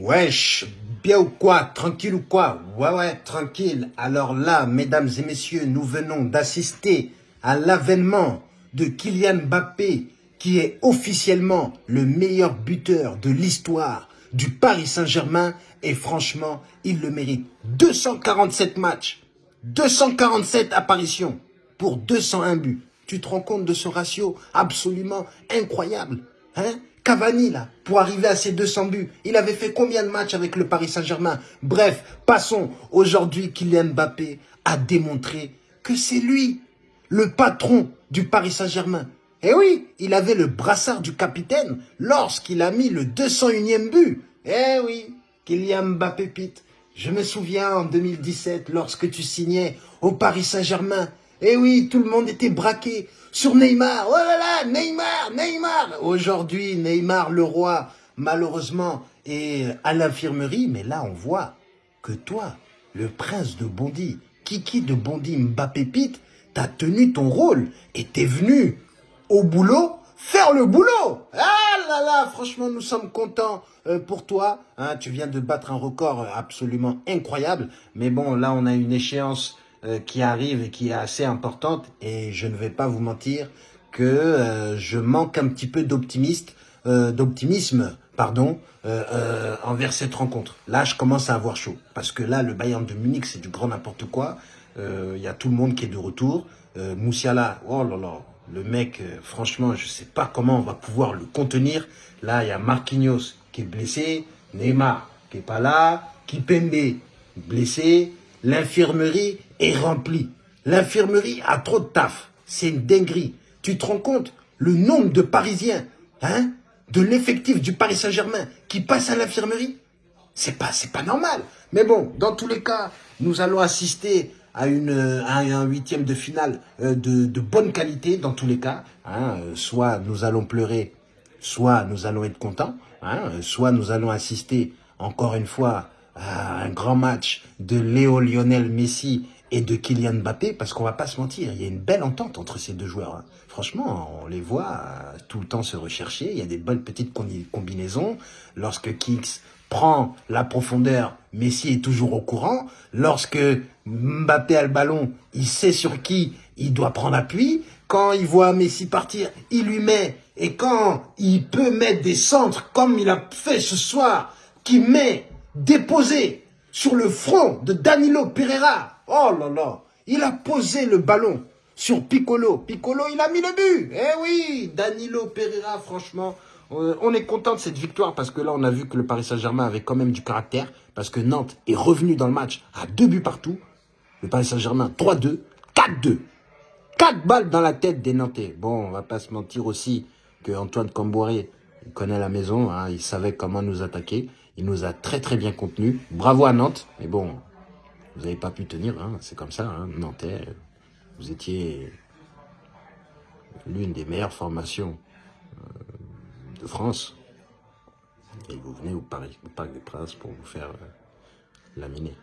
Wesh, bien ou quoi Tranquille ou quoi? Ouais, ouais, tranquille. Alors là, mesdames et messieurs, nous venons d'assister à l'avènement de Kylian Mbappé, qui est officiellement le meilleur buteur de l'histoire du Paris Saint-Germain. Et franchement, il le mérite. 247 matchs, 247 apparitions pour 201 buts. Tu te rends compte de ce ratio absolument incroyable hein? Cavani, là, pour arriver à ses 200 buts, il avait fait combien de matchs avec le Paris Saint-Germain? Bref, passons. Aujourd'hui, Kylian Mbappé a démontré que c'est lui, le patron du Paris Saint-Germain. Et oui, il avait le brassard du capitaine lorsqu'il a mis le 201e but. Eh oui, Kylian Mbappé Pete. Je me souviens en 2017, lorsque tu signais au Paris Saint-Germain. Eh oui, tout le monde était braqué sur Neymar. Oh là là, Neymar, Neymar. Aujourd'hui, Neymar, le roi, malheureusement, est à l'infirmerie. Mais là, on voit que toi, le prince de Bondy, Kiki de Bondy, Mbappé Pete, t'as tenu ton rôle et t'es venu au boulot faire le boulot. Ah là là, franchement, nous sommes contents euh, pour toi. Hein, tu viens de battre un record absolument incroyable. Mais bon, là, on a une échéance qui arrive et qui est assez importante. Et je ne vais pas vous mentir que euh, je manque un petit peu d'optimiste, euh, d'optimisme, pardon, envers cette rencontre. Là, je commence à avoir chaud. Parce que là, le Bayern de Munich, c'est du grand n'importe quoi. Il y a tout le monde qui est de retour. Moussiala, oh là là, le mec, franchement, je sais pas comment on va pouvoir le contenir. Là, il y a Marquinhos qui est blessé, Neymar qui est pas là, Kipembe blessé, L'infirmerie est remplie. L'infirmerie a trop de taf. C'est une dinguerie. Tu te rends compte le nombre de Parisiens, hein, de l'effectif du Paris Saint-Germain qui passe à l'infirmerie? C'est pas, pas normal. Mais bon, dans tous les cas, nous allons assister à, une, un huitième de finale euh, de, bonne qualité dans tous les cas. Hein. Soit nous allons pleurer, soit nous allons être contents. Hein. Soit nous allons assister encore une fois un grand match de Léo Lionel Messi et de Kylian Mbappé, parce qu'on va pas se mentir, il y a une belle entente entre ces deux joueurs. Hein. Franchement, on les voit euh, tout le temps se rechercher, il y a des bonnes petites combinaisons. Lorsque Kicks prend la profondeur, Messi est toujours au courant. Lorsque Mbappé a le ballon, il sait sur qui il doit prendre appui. Quand il voit Messi partir, il lui met. Et quand il peut mettre des centres, comme il a fait ce soir, qui met déposé sur le front de Danilo Pereira. Oh là là, il a posé le ballon sur Piccolo. Piccolo, il a mis le but. Eh oui, Danilo Pereira, franchement, euh, on est content de cette victoire parce que là, on a vu que le Paris Saint-Germain avait quand même du caractère parce que Nantes est revenu dans le match à deux buts partout. Le Paris Saint-Germain, 3-2, 4-2. 4 balles dans la tête des Nantais. Bon, on va pas se mentir aussi que Antoine Camboiré, connaît la maison, hein, il savait comment nous attaquer. Il nous a très très bien contenu. Bravo à Nantes. Mais bon, vous n'avez pas pu tenir. Hein. C'est comme ça, hein. Nantais. Vous étiez l'une des meilleures formations euh, de France. Et vous venez au Parc des Princes pour vous faire euh, laminer.